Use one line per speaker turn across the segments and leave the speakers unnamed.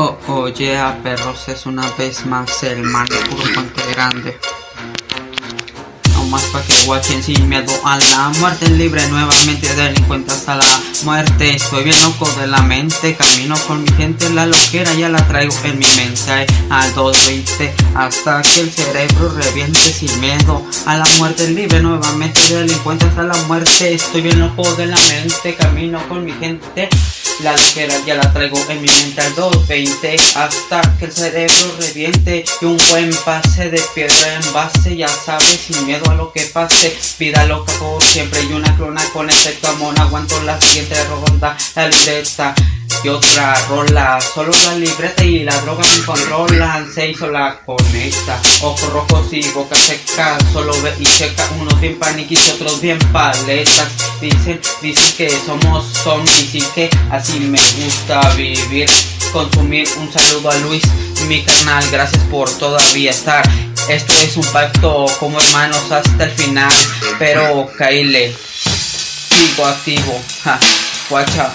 Oh, oye, a perros es una vez más el mal puro puente grande. No más pa' que guachen sin miedo a la muerte libre nuevamente delincuente hasta la muerte. Estoy bien loco de la mente, camino con mi gente, la loquera ya la traigo en mi mente. Al 220 hasta que el cerebro reviente sin miedo a la muerte libre nuevamente delincuente hasta la muerte. Estoy bien loco de la mente, camino con mi gente. La loquera ya la traigo en mi mente al 220 hasta que el cerebro reviente y un buen pase de piedra en base, ya sabes, sin miedo a lo que pase. Vida loca por siempre y una clona con efecto amor. Aguanto la siguiente ronda, la libreta y otra rola. Solo la libreta y la droga me controlan. Se hizo la conecta. Ojos rojos y boca seca. Solo ve y checa. Unos bien paniquis otros bien paletas. Dicen, dicen que somos zombies y que así me gusta vivir. Consumir un saludo a Luis, mi carnal. Gracias por todavía estar. Esto es un pacto como hermanos hasta el final. Pero Kaile, sigo activo. Ja, guacha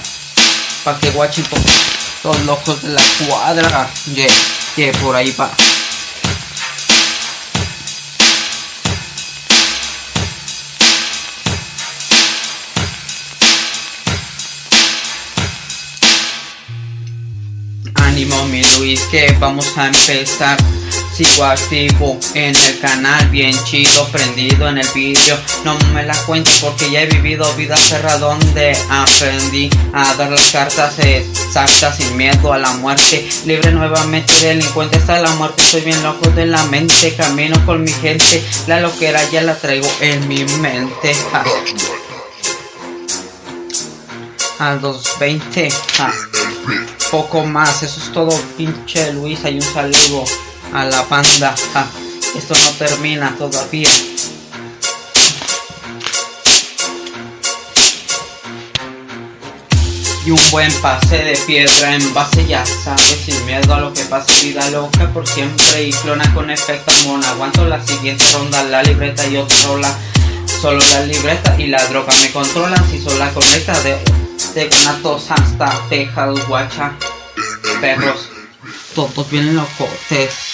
pa' que guachen los locos de la cuadra. Yeah, yeah, por ahí va. Ánimo mi Luis que vamos a empezar Sigo activo en el canal, bien chido, prendido en el vídeo. No me la cuento porque ya he vivido vida cerrada donde aprendí a dar las cartas exactas sin miedo a la muerte. Libre nuevamente delincuente hasta la muerte, soy bien loco de la mente Camino con mi gente, la loquera ya la traigo en mi mente. Al 220 Poco más, eso es todo pinche Luis, hay un saludo a la banda. Ah, esto no termina todavía. Y un buen pase de piedra en base, ya sabes, sin miedo a lo que pase, vida loca por siempre y clona con efecto mona. Aguanto la siguiente ronda, la libreta y otra rola. Solo la libreta y la droga me controlan, si son la conecta de, de Guanatos hasta Texas, guacha, perros, todos vienen locotes.